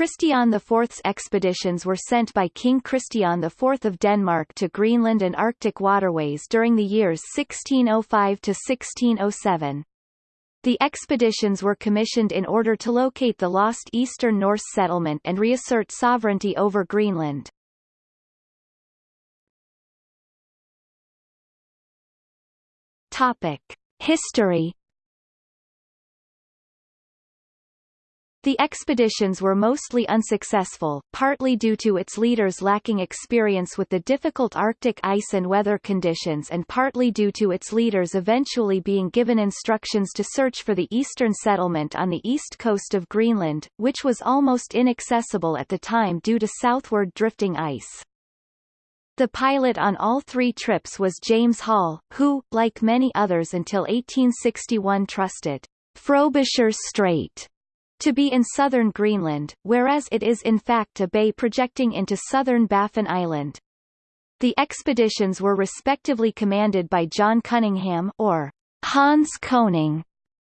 Christian IV's expeditions were sent by King Christian IV of Denmark to Greenland and Arctic waterways during the years 1605 to 1607. The expeditions were commissioned in order to locate the lost Eastern Norse settlement and reassert sovereignty over Greenland. Topic. History The expeditions were mostly unsuccessful, partly due to its leaders lacking experience with the difficult Arctic ice and weather conditions and partly due to its leaders eventually being given instructions to search for the eastern settlement on the east coast of Greenland, which was almost inaccessible at the time due to southward drifting ice. The pilot on all three trips was James Hall, who, like many others until 1861 trusted Frobisher Strait to be in southern Greenland, whereas it is in fact a bay projecting into southern Baffin Island. The expeditions were respectively commanded by John Cunningham or Hans Koning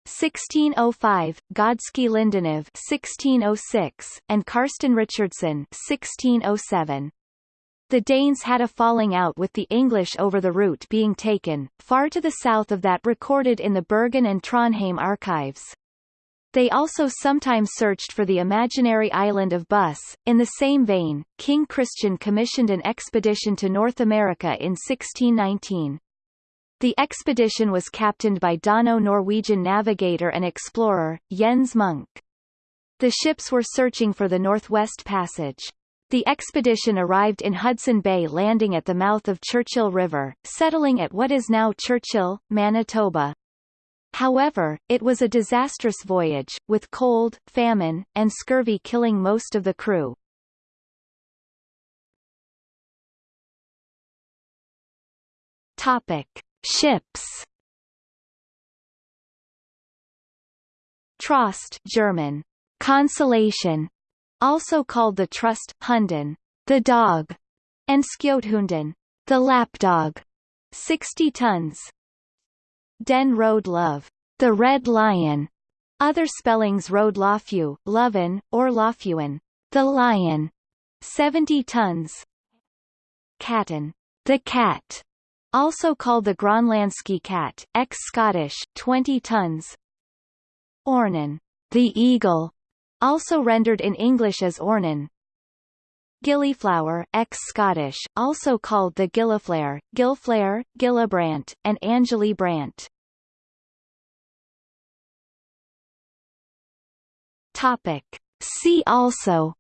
1605, Godske Lindenov 1606, and Karsten Richardson 1607. The Danes had a falling out with the English over the route being taken, far to the south of that recorded in the Bergen and Trondheim archives. They also sometimes searched for the imaginary island of Buss. In the same vein, King Christian commissioned an expedition to North America in 1619. The expedition was captained by Dano-Norwegian navigator and explorer, Jens Munk. The ships were searching for the Northwest Passage. The expedition arrived in Hudson Bay landing at the mouth of Churchill River, settling at what is now Churchill, Manitoba. However, it was a disastrous voyage, with cold, famine, and scurvy killing most of the crew. Topic. Ships Trost German. Consolation, also called the Trust, Hunden, the dog, and Skjothunden, the lapdog, 60 tons. Den Road Love, the Red Lion. Other spellings Road Lofew, Loven, or Lofewen, the Lion, 70 tons. Katten, the Cat, also called the Groenlandske Cat, ex-Scottish, 20 tons. Ornen, the Eagle, also rendered in English as Ornan, Gilliflower, ex-Scottish, also called the Gilliflare, Gilflare, Gillibrant, and Angeli Brant. Topic. See also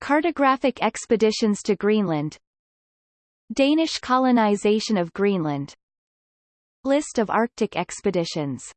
Cartographic expeditions to Greenland Danish colonization of Greenland List of Arctic expeditions